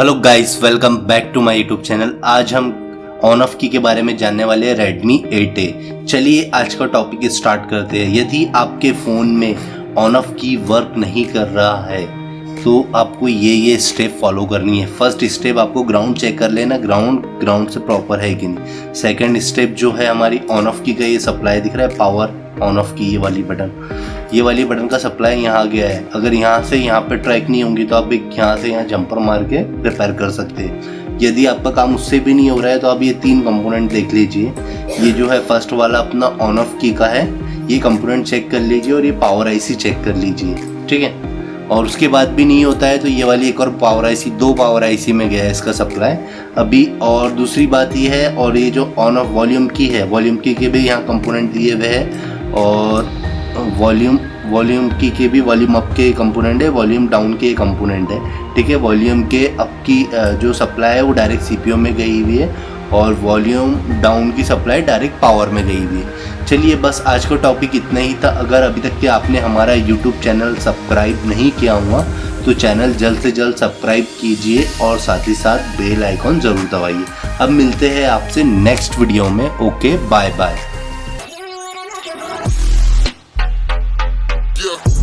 Hello guys welcome back to my YouTube channel आज हम on of की के बारे में जानने वाले हैं रेडमी एट ए चलिए आज का टॉपिक स्टार्ट करते हैं। यदि आपके फ़ोन में ऑन ऑफ़ की वर्क नहीं कर रहा है तो आपको ये ये स्टेप फॉलो करनी है। फ़र्स्ट स्टेप आपको ग्राउंड चेक कर लेना। ग्राउंड ग्राउंड से प्रॉपर है कि नहीं। सेकेंड स्टेप जो है हमारी ऑन ऑफ़ की का ये सप्लाई दिख रहा है। पावर ऑन ऑफ़ की ये वाली बटन। ये वाली बटन का सप्लाई यहाँ गया है। अगर यहाँ से यहाँ पे ट्रैक नहीं होंगी तो आप एक यहाँ से यहाँ जंपर मार के रिपेयर कर सकते हैं। यदि आपका काम उससे भी नहीं हो रहा है तो आप ये तीन कंपोनेंट देख लीजिए। ये जो है फ़र्स्ट वाला अपना ऑन ऑफ़ की का है। ये कंपोनेंट चेक कर लीजिए और ये पावर आईसी चेक कर लीजिए। ठीक है? और उसके बाद भी नहीं होता है तो ये वाली एक और पावर आईसी दो पावर आईसी में गया है इसका सप्लाई अभी और दूसरी बात ये है और ये जो ऑन ऑफ़ वॉल्यूम की है वॉल्यूम की के भी यहाँ कंपोनेंट दिए हुए हैं। और वॉल्यूम वॉल्यूम की के भी वॉल्यूम अप के कंपोनेंट है वॉल्यूम डाउन के कंपोनेंट है, ठीक है? वॉल्यूम के अप की जो सप्लाई है, वो डायरेक्ट सी में गई हुई है और वॉल्यूम डाउन की सप्लाई डायरेक्ट पावर में गई हुई है। चलिए बस आज का टॉपिक इतना ही था। अगर अभी तक के आपने हमारा यूट्यूब चैनल सब्सक्राइब नहीं किया हुआ तो चैनल जल्द से जल्द सब्सक्राइब कीजिए और साथ ही साथ बेल आइकॉन ज़रूर दबाइए। अब मिलते हैं आपसे नेक्स्ट वीडियो में ओके बाय बाय yeah.